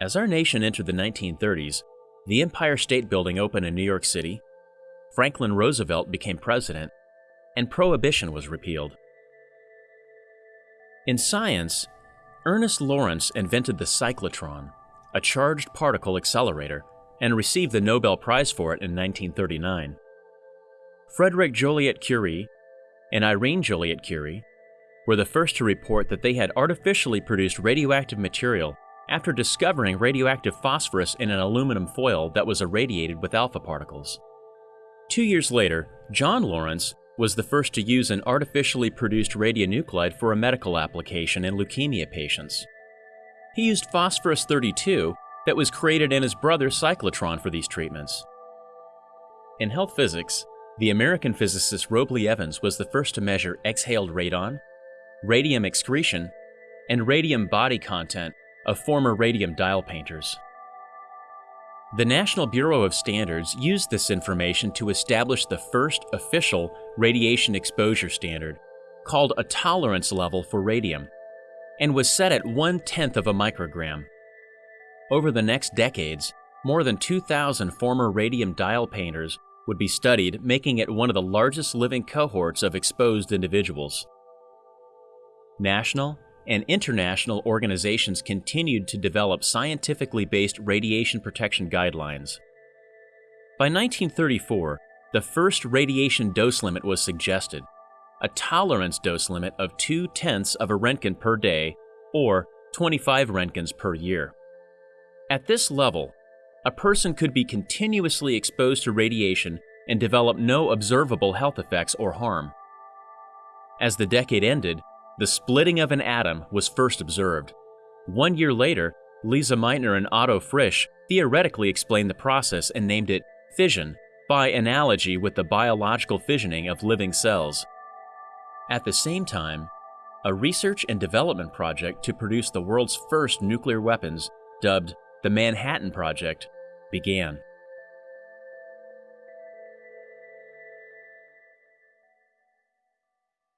As our nation entered the 1930s, the Empire State Building opened in New York City, Franklin Roosevelt became president, and Prohibition was repealed. In science, Ernest Lawrence invented the cyclotron, a charged particle accelerator, and received the Nobel Prize for it in 1939. Frederick Joliot Curie and Irene Joliot Curie were the first to report that they had artificially produced radioactive material after discovering radioactive phosphorus in an aluminum foil that was irradiated with alpha particles. Two years later, John Lawrence was the first to use an artificially produced radionuclide for a medical application in leukemia patients. He used phosphorus 32 that was created in his brother's cyclotron for these treatments. In health physics, the American physicist Robley Evans was the first to measure exhaled radon, radium excretion, and radium body content of former radium dial painters. The National Bureau of Standards used this information to establish the first official radiation exposure standard, called a tolerance level for radium, and was set at one tenth of a microgram. Over the next decades, more than 2,000 former radium dial painters would be studied, making it one of the largest living cohorts of exposed individuals. National and international organizations continued to develop scientifically based radiation protection guidelines. By 1934, the first radiation dose limit was suggested, a tolerance dose limit of 2 tenths of a Roentgen per day, or 25 Roentgens per year. At this level, a person could be continuously exposed to radiation and develop no observable health effects or harm. As the decade ended, the splitting of an atom was first observed. One year later, Lise Meitner and Otto Frisch theoretically explained the process and named it fission, by analogy with the biological fissioning of living cells. At the same time, a research and development project to produce the world's first nuclear weapons, dubbed the Manhattan Project, began.